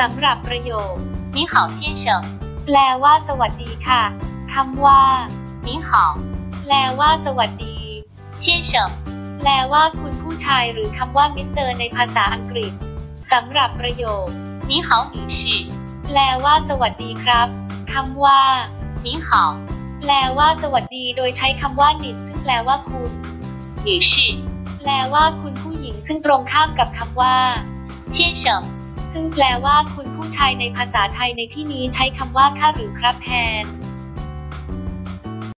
สำหรับประโยคนิหาวเแปลว่าสวัสดีค่ะคำว่า你好แปลว่าสวัสดี先生แปลว่าคุณผู้ชายหรือคำว่ามิสเตอร์ในภาษาอังกฤษสำหรับประโยคนิหาวหแปลว่าสวัสดีครับคำว่า你好แปลว่าสวัสดีโดยใช้คำว่าหนิซึ่งแปลว่าคุณ女士แปลว่าคุณผู้หญิงซึ่งตรงข้ามกับคำว่า先生 ซึ่งแปลว่าคุณผู้ชายในภาษาไทยในที่นี้ใช้คำว่าค่าหรือครับแทน